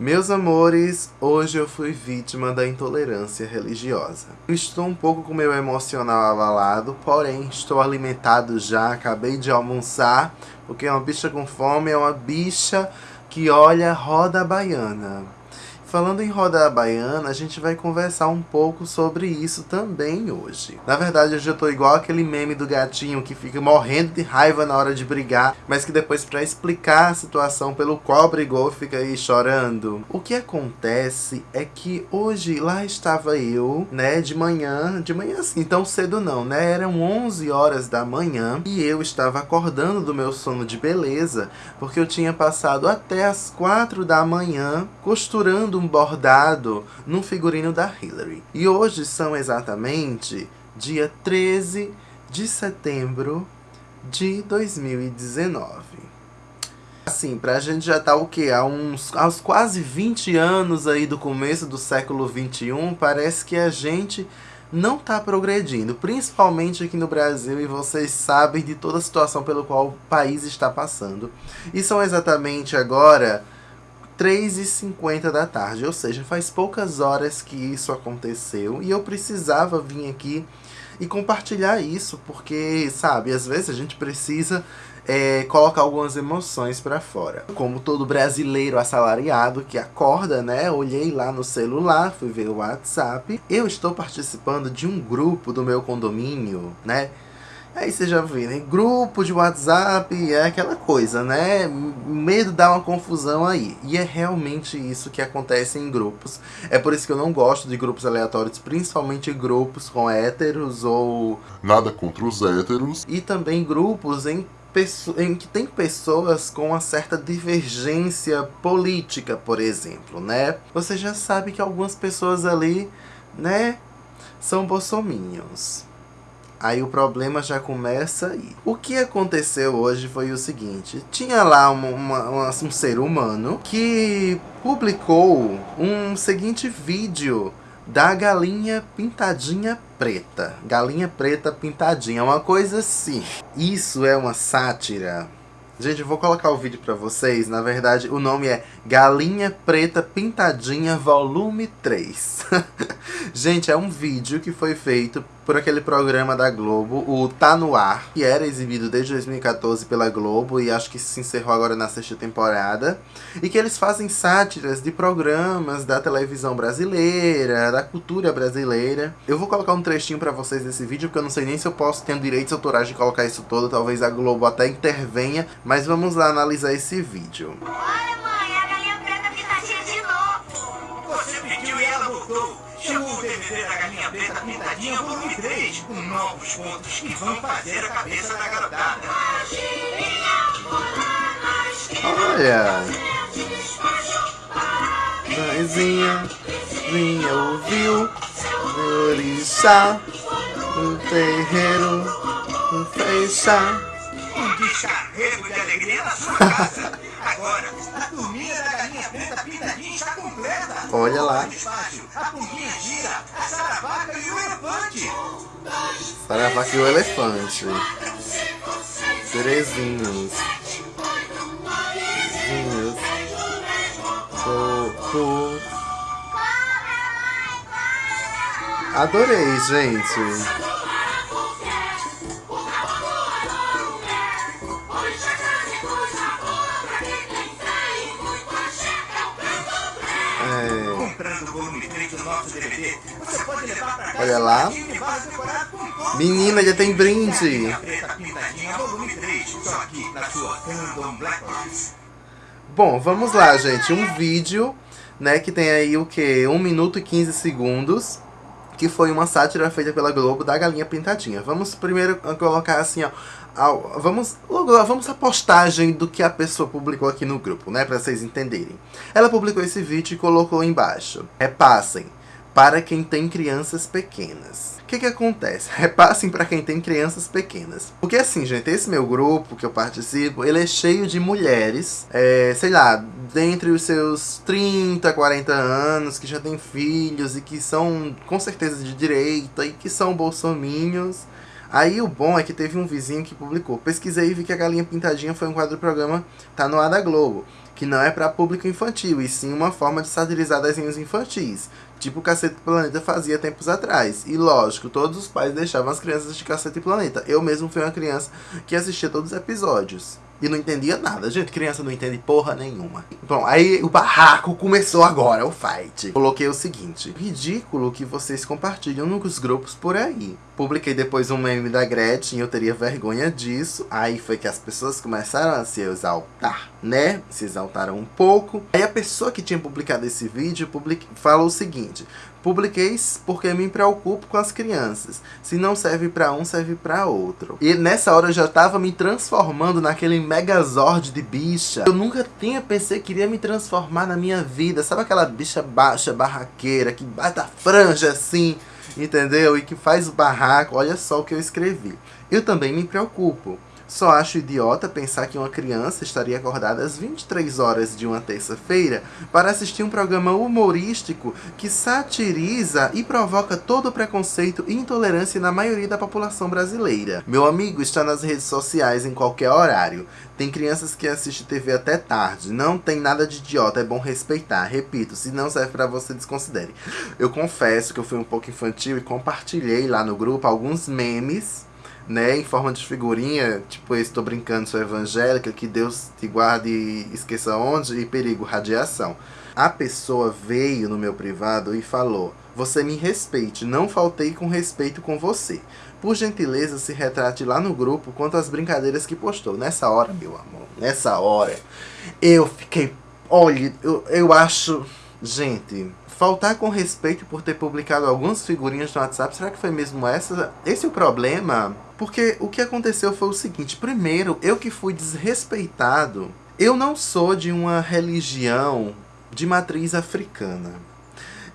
Meus amores, hoje eu fui vítima da intolerância religiosa. Estou um pouco com meu emocional abalado, porém estou alimentado já, acabei de almoçar, porque uma bicha com fome é uma bicha que olha roda baiana. Falando em roda baiana, a gente vai conversar um pouco sobre isso também hoje. Na verdade, hoje eu tô igual aquele meme do gatinho que fica morrendo de raiva na hora de brigar, mas que depois para explicar a situação pelo qual brigou fica aí chorando. O que acontece é que hoje lá estava eu, né, de manhã, de manhã assim, tão cedo não, né, eram 11 horas da manhã e eu estava acordando do meu sono de beleza, porque eu tinha passado até as 4 da manhã costurando um bordado num figurino da Hillary. E hoje são exatamente dia 13 de setembro de 2019. Assim, pra gente já tá o quê? Há uns, aos quase 20 anos aí do começo do século 21, parece que a gente não tá progredindo, principalmente aqui no Brasil, e vocês sabem de toda a situação pelo qual o país está passando. E são exatamente agora 3h50 da tarde, ou seja, faz poucas horas que isso aconteceu e eu precisava vir aqui e compartilhar isso, porque, sabe, às vezes a gente precisa é, colocar algumas emoções para fora. Como todo brasileiro assalariado que acorda, né? Olhei lá no celular, fui ver o WhatsApp. Eu estou participando de um grupo do meu condomínio, né? Aí você já vê, né? Grupo de WhatsApp é aquela coisa, né? Medo dá uma confusão aí. E é realmente isso que acontece em grupos. É por isso que eu não gosto de grupos aleatórios, principalmente grupos com héteros ou. Nada contra os héteros. E também grupos em em que tem pessoas com uma certa divergência política, por exemplo, né? Você já sabe que algumas pessoas ali, né, são bolsominions. Aí o problema já começa aí. O que aconteceu hoje foi o seguinte. Tinha lá uma, uma, um ser humano que publicou um seguinte vídeo da galinha pintadinha preta. Galinha preta pintadinha, uma coisa assim. Isso é uma sátira Gente, eu vou colocar o vídeo pra vocês. Na verdade, o nome é Galinha Preta Pintadinha Volume 3. Gente, é um vídeo que foi feito por aquele programa da Globo, o Tá No Ar, que era exibido desde 2014 pela Globo e acho que se encerrou agora na sexta temporada. E que eles fazem sátiras de programas da televisão brasileira, da cultura brasileira. Eu vou colocar um trechinho pra vocês desse vídeo, porque eu não sei nem se eu posso, ter direitos autorais de colocar isso todo. Talvez a Globo até intervenha, mas vamos lá analisar esse vídeo. Olha, DVD da galinha preta pintadinha volume 3, com novos pontos que vão fazer a cabeça da garotada. Olha. Mãezinha, vinha ouviu, orixá, um terreiro, um fechar um descarrego de alegria na sua casa. Agora, a turminha da galinha preta pintadinha está completa. Olha lá. A punguinha gira, e o elefante. Terezinhos. Terezinhos. Adorei, gente. Olha lá. Menina, já tem brinde. Bom, vamos lá, gente. Um vídeo, né, que tem aí o que? 1 minuto e 15 segundos. Que foi uma sátira feita pela Globo da Galinha Pintadinha. Vamos primeiro colocar assim, ó. Vamos, vamos a postagem do que a pessoa publicou aqui no grupo, né? Pra vocês entenderem. Ela publicou esse vídeo e colocou embaixo. Repassem para quem tem crianças pequenas. O que que acontece? Repassem para quem tem crianças pequenas. Porque assim, gente, esse meu grupo que eu participo, ele é cheio de mulheres, é, sei lá, dentre os seus 30, 40 anos, que já têm filhos e que são com certeza de direita e que são bolsominhos. Aí o bom é que teve um vizinho que publicou. Pesquisei e vi que a Galinha Pintadinha foi um quadro do programa Tá no ar da Globo que não é para público infantil, e sim uma forma de satirizar desenhos infantis. Tipo o Cacete Planeta fazia tempos atrás. E lógico, todos os pais deixavam as crianças de Cacete Planeta. Eu mesmo fui uma criança que assistia todos os episódios. E não entendia nada. Gente, criança não entende porra nenhuma. Bom, aí o barraco começou agora, o fight. Coloquei o seguinte. Ridículo que vocês compartilham nos grupos por aí. Publiquei depois um meme da Gretchen, eu teria vergonha disso. Aí foi que as pessoas começaram a se exaltar, né? Se exaltaram um pouco. Aí a pessoa que tinha publicado esse vídeo public... falou o seguinte. Publiquei porque me preocupo com as crianças. Se não serve para um, serve para outro. E nessa hora eu já tava me transformando naquele megazord de bicha. Eu nunca tinha pensei que iria me transformar na minha vida. Sabe aquela bicha baixa, barraqueira, que bate a franja assim, entendeu? E que faz barraco. Olha só o que eu escrevi. Eu também me preocupo. Só acho idiota pensar que uma criança estaria acordada às 23 horas de uma terça-feira para assistir um programa humorístico que satiriza e provoca todo o preconceito e intolerância na maioria da população brasileira. Meu amigo está nas redes sociais em qualquer horário. Tem crianças que assistem TV até tarde. Não tem nada de idiota, é bom respeitar. Repito, se não serve para você, desconsidere. Eu confesso que eu fui um pouco infantil e compartilhei lá no grupo alguns memes né, em forma de figurinha, tipo, estou brincando, sou evangélica, que Deus te guarde e esqueça onde, e perigo, radiação. A pessoa veio no meu privado e falou, você me respeite, não faltei com respeito com você. Por gentileza, se retrate lá no grupo quanto às brincadeiras que postou. Nessa hora, meu amor, nessa hora, eu fiquei, olha, eu, eu acho, gente, faltar com respeito por ter publicado algumas figurinhas no WhatsApp, será que foi mesmo essa? Esse é o problema? Porque o que aconteceu foi o seguinte, primeiro, eu que fui desrespeitado, eu não sou de uma religião de matriz africana.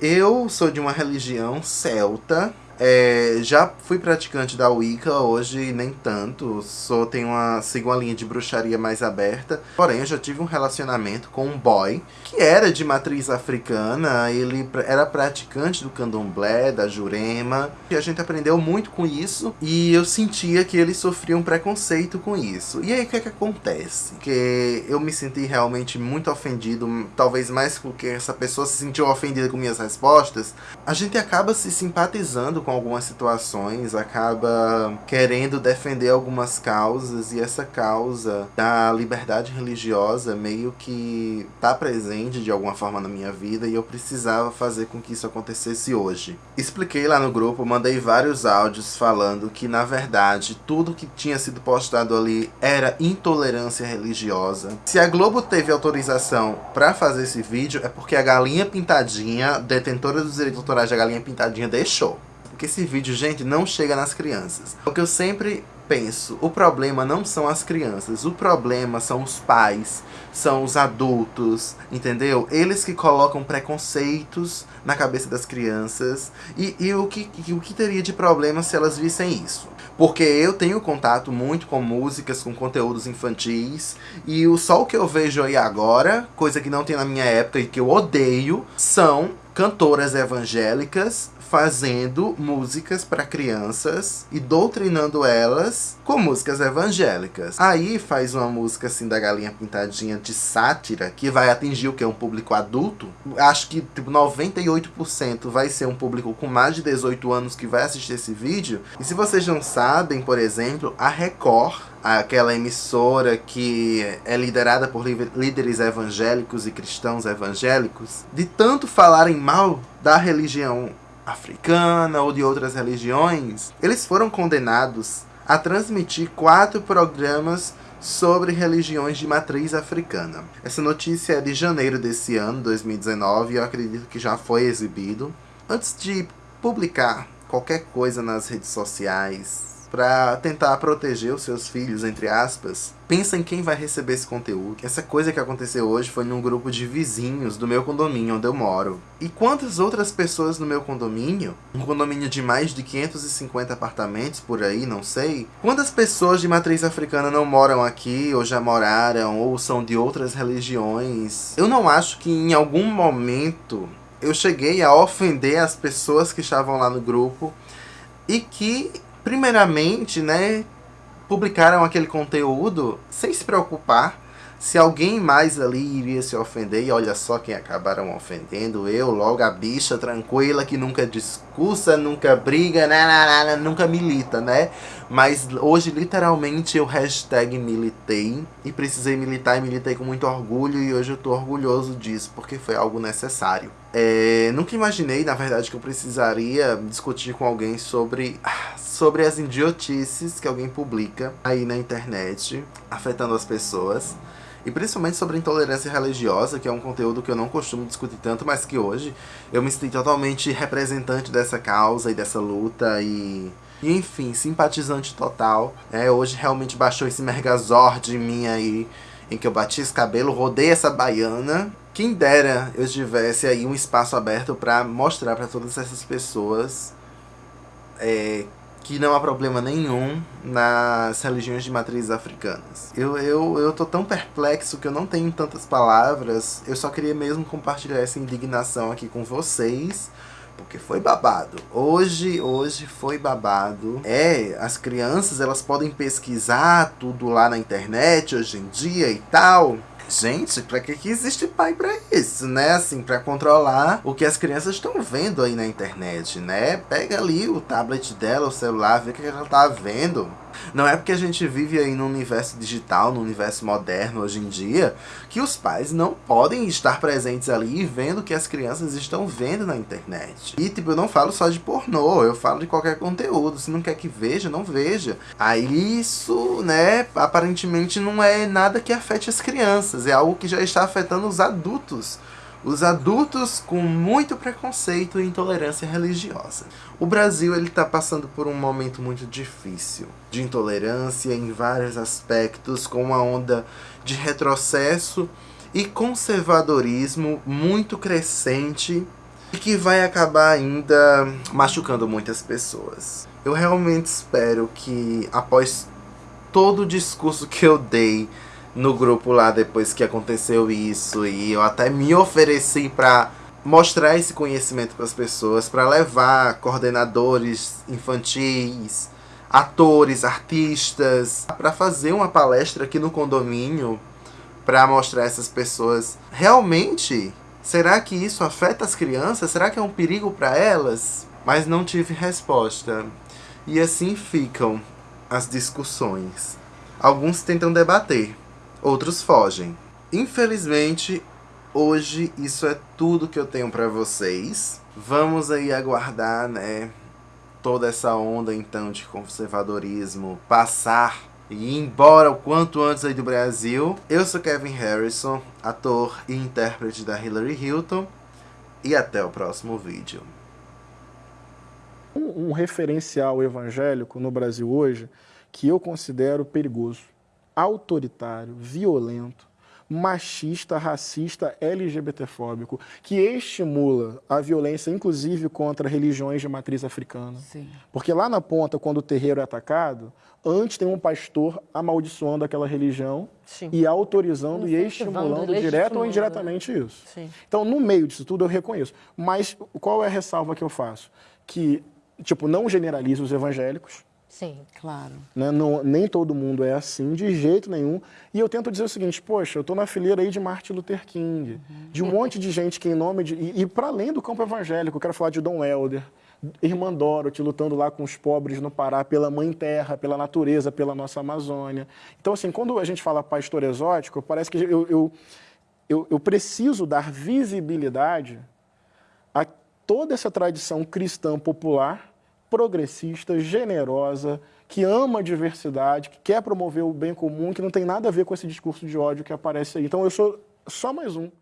Eu sou de uma religião celta, é, já fui praticante da Wicca, hoje nem tanto. Sou, tenho uma, sigo uma linha de bruxaria mais aberta. Porém, eu já tive um relacionamento com um boy que era de matriz africana. Ele era praticante do candomblé, da jurema. E a gente aprendeu muito com isso. E eu sentia que ele sofria um preconceito com isso. E aí, o que é que acontece? Que eu me senti realmente muito ofendido. Talvez mais porque essa pessoa se sentiu ofendida com minhas respostas. A gente acaba se simpatizando com algumas situações, acaba querendo defender algumas causas e essa causa da liberdade religiosa meio que tá presente de alguma forma na minha vida e eu precisava fazer com que isso acontecesse hoje. Expliquei lá no grupo, mandei vários áudios falando que na verdade tudo que tinha sido postado ali era intolerância religiosa. Se a Globo teve autorização para fazer esse vídeo é porque a Galinha Pintadinha, detentora dos direitos autorais da Galinha Pintadinha, deixou porque esse vídeo, gente, não chega nas crianças. O que eu sempre penso, o problema não são as crianças, o problema são os pais, são os adultos, entendeu? Eles que colocam preconceitos na cabeça das crianças e, e o, que, o que teria de problema se elas vissem isso? Porque eu tenho contato muito com músicas, com conteúdos infantis e o só o que eu vejo aí agora, coisa que não tem na minha época e que eu odeio, são cantoras evangélicas fazendo músicas para crianças e doutrinando elas com músicas evangélicas. Aí faz uma música assim da galinha pintadinha de sátira que vai atingir o que? Um público adulto. Acho que tipo 98% vai ser um público com mais de 18 anos que vai assistir esse vídeo. E se vocês não sabem, por exemplo, a Record aquela emissora que é liderada por líderes evangélicos e cristãos evangélicos, de tanto falarem mal da religião africana ou de outras religiões, eles foram condenados a transmitir quatro programas sobre religiões de matriz africana. Essa notícia é de janeiro desse ano, 2019, e eu acredito que já foi exibido. Antes de publicar qualquer coisa nas redes sociais, para tentar proteger os seus filhos, entre aspas, pensa em quem vai receber esse conteúdo. Essa coisa que aconteceu hoje foi num grupo de vizinhos do meu condomínio onde eu moro. E quantas outras pessoas no meu condomínio, um condomínio de mais de 550 apartamentos por aí, não sei, quantas pessoas de matriz africana não moram aqui, ou já moraram, ou são de outras religiões? Eu não acho que em algum momento eu cheguei a ofender as pessoas que estavam lá no grupo e que primeiramente, né, publicaram aquele conteúdo sem se preocupar se alguém mais ali iria se ofender, e olha só quem acabaram ofendendo, eu, logo a bicha tranquila que nunca discursa, nunca briga, nananana, nunca milita, né? Mas hoje literalmente eu hashtag militei e precisei militar e militei com muito orgulho e hoje eu tô orgulhoso disso porque foi algo necessário. É, nunca imaginei, na verdade, que eu precisaria discutir com alguém sobre, sobre as idiotices que alguém publica aí na internet, afetando as pessoas. E principalmente sobre intolerância religiosa, que é um conteúdo que eu não costumo discutir tanto, mas que hoje eu me sinto totalmente representante dessa causa e dessa luta e... E enfim, simpatizante total. É, hoje realmente baixou esse Megazord em mim aí, em que eu bati esse cabelo, rodei essa baiana. Quem dera eu tivesse aí um espaço aberto para mostrar para todas essas pessoas é, que não há problema nenhum nas religiões de matrizes africanas. Eu, eu, eu tô tão perplexo que eu não tenho tantas palavras, eu só queria mesmo compartilhar essa indignação aqui com vocês, porque foi babado. Hoje, hoje foi babado. É, as crianças, elas podem pesquisar tudo lá na internet hoje em dia e tal, Gente, pra que, que existe pai pra isso, né? Assim, pra controlar o que as crianças estão vendo aí na internet, né? Pega ali o tablet dela, o celular, vê o que ela tá vendo. Não é porque a gente vive aí no universo digital, no universo moderno hoje em dia, que os pais não podem estar presentes ali e vendo o que as crianças estão vendo na internet. E tipo, eu não falo só de pornô, eu falo de qualquer conteúdo. Se não quer que veja, não veja. Aí isso, né, aparentemente não é nada que afete as crianças, é algo que já está afetando os adultos os adultos com muito preconceito e intolerância religiosa. O Brasil ele está passando por um momento muito difícil de intolerância em vários aspectos, com uma onda de retrocesso e conservadorismo muito crescente e que vai acabar ainda machucando muitas pessoas. Eu realmente espero que após todo o discurso que eu dei no grupo lá depois que aconteceu isso e eu até me ofereci para mostrar esse conhecimento para as pessoas, para levar coordenadores infantis, atores, artistas, para fazer uma palestra aqui no condomínio para mostrar essas pessoas realmente será que isso afeta as crianças? Será que é um perigo para elas? Mas não tive resposta. E assim ficam as discussões. Alguns tentam debater, outros fogem. Infelizmente, hoje isso é tudo que eu tenho para vocês. Vamos aí aguardar, né, toda essa onda então de conservadorismo passar e ir embora o quanto antes aí do Brasil. Eu sou Kevin Harrison, ator e intérprete da Hillary Hilton. E até o próximo vídeo. Um, um referencial evangélico no Brasil hoje que eu considero perigoso autoritário, violento, machista, racista, LGBTfóbico, que estimula a violência, inclusive contra religiões de matriz africana. Sim. Porque lá na ponta, quando o terreiro é atacado, antes tem um pastor amaldiçoando aquela religião Sim. e autorizando e estimulando direto ou indiretamente isso. Sim. Então, no meio disso tudo, eu reconheço. Mas qual é a ressalva que eu faço? Que, tipo, não generaliza os evangélicos, Sim, claro. Né? Não, nem todo mundo é assim, de jeito nenhum. E eu tento dizer o seguinte, poxa, eu estou na fileira aí de Martin Luther King, uhum. de um monte de gente que em nome de... E, e para além do campo evangélico, eu quero falar de Dom Helder, Irmã Dorothy lutando lá com os pobres no Pará pela mãe terra, pela natureza, pela nossa Amazônia. Então, assim, quando a gente fala pastor exótico, parece que eu, eu, eu, eu preciso dar visibilidade a toda essa tradição cristã popular progressista, generosa, que ama a diversidade, que quer promover o bem comum, que não tem nada a ver com esse discurso de ódio que aparece aí. Então eu sou só mais um.